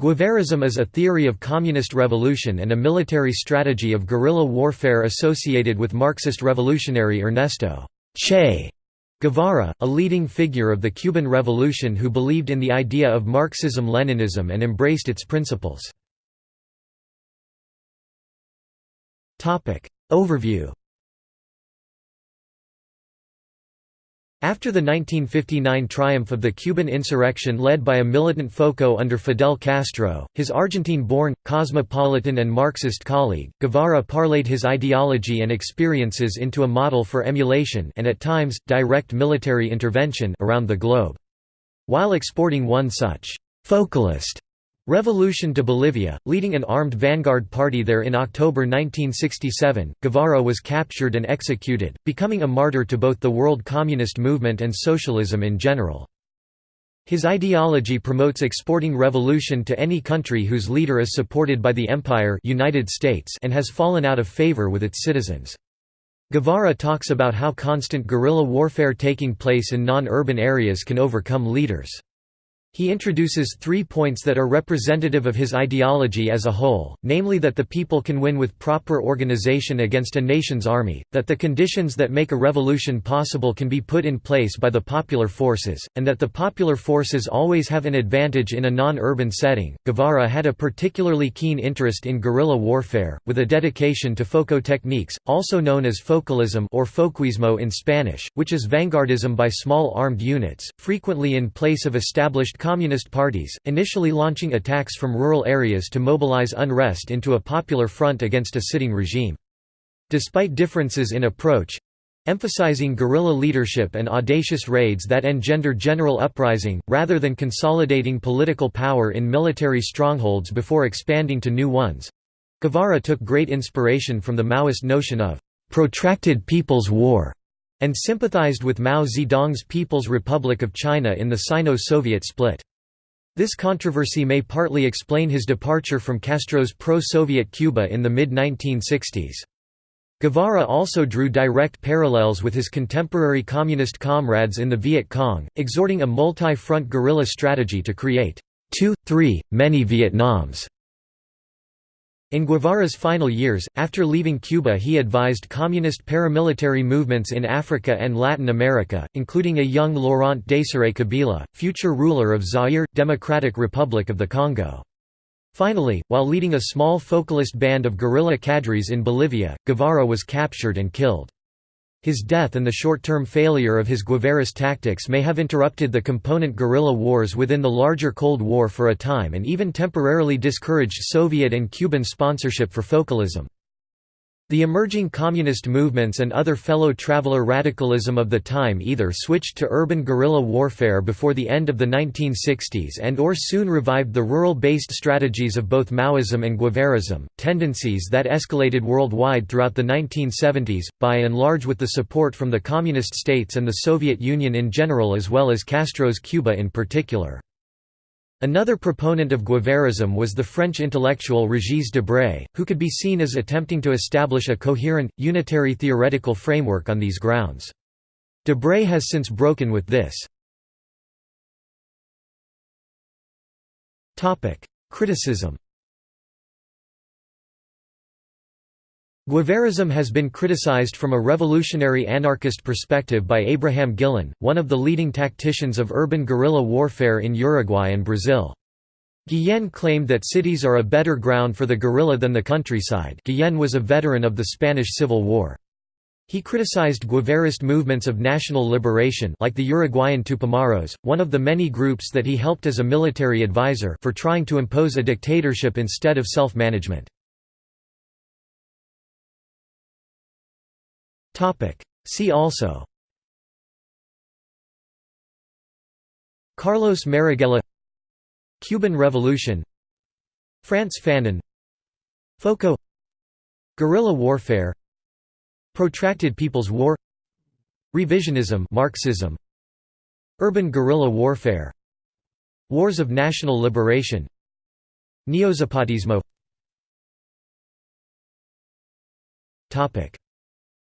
Guevarism is a theory of communist revolution and a military strategy of guerrilla warfare associated with Marxist revolutionary Ernesto Che Guevara, a leading figure of the Cuban Revolution who believed in the idea of Marxism-Leninism and embraced its principles. Overview After the 1959 triumph of the Cuban insurrection led by a militant FOCO under Fidel Castro, his Argentine-born, cosmopolitan and Marxist colleague, Guevara parlayed his ideology and experiences into a model for emulation and at times, direct military intervention around the globe. While exporting one such «focalist» Revolution to Bolivia, leading an armed vanguard party there in October 1967, Guevara was captured and executed, becoming a martyr to both the world communist movement and socialism in general. His ideology promotes exporting revolution to any country whose leader is supported by the empire United States and has fallen out of favor with its citizens. Guevara talks about how constant guerrilla warfare taking place in non-urban areas can overcome leaders. He introduces three points that are representative of his ideology as a whole, namely that the people can win with proper organization against a nation's army, that the conditions that make a revolution possible can be put in place by the popular forces, and that the popular forces always have an advantage in a non-urban setting. Guevara had a particularly keen interest in guerrilla warfare, with a dedication to FOCO techniques, also known as focalism or foquismo in Spanish, which is vanguardism by small armed units, frequently in place of established communist parties, initially launching attacks from rural areas to mobilize unrest into a popular front against a sitting regime. Despite differences in approach, emphasizing guerrilla leadership and audacious raids that engender general uprising, rather than consolidating political power in military strongholds before expanding to new ones. Guevara took great inspiration from the Maoist notion of «protracted people's war» and sympathized with Mao Zedong's People's Republic of China in the Sino-Soviet split. This controversy may partly explain his departure from Castro's pro-Soviet Cuba in the mid-1960s. Guevara also drew direct parallels with his contemporary communist comrades in the Viet Cong, exhorting a multi-front guerrilla strategy to create two, three, many Vietnams. In Guevara's final years, after leaving Cuba he advised communist paramilitary movements in Africa and Latin America, including a young Laurent Desiré Kabila, future ruler of Zaire, Democratic Republic of the Congo. Finally, while leading a small focalist band of guerrilla cadres in Bolivia, Guevara was captured and killed. His death and the short-term failure of his Guevarist tactics may have interrupted the component guerrilla wars within the larger Cold War for a time and even temporarily discouraged Soviet and Cuban sponsorship for focalism. The emerging communist movements and other fellow traveler radicalism of the time either switched to urban guerrilla warfare before the end of the 1960s and or soon revived the rural-based strategies of both Maoism and Guevarism, tendencies that escalated worldwide throughout the 1970s, by and large with the support from the Communist states and the Soviet Union in general as well as Castro's Cuba in particular. Another proponent of Guevarism was the French intellectual Régis Debray, who could be seen as attempting to establish a coherent, unitary theoretical framework on these grounds. Debray has since broken with this. Criticism Guevarism has been criticized from a revolutionary anarchist perspective by Abraham Guillén, one of the leading tacticians of urban guerrilla warfare in Uruguay and Brazil. Guillén claimed that cities are a better ground for the guerrilla than the countryside Guillén was a veteran of the Spanish Civil War. He criticized Guevarist movements of national liberation like the Uruguayan Tupamaros, one of the many groups that he helped as a military advisor for trying to impose a dictatorship instead of self-management. See also. Carlos Marighella Cuban Revolution. Frantz Fanon. FOCO. Guerrilla warfare. Protracted People's War. Revisionism Marxism. Urban guerrilla warfare. Wars of national liberation. Neozapatismo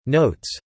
Notes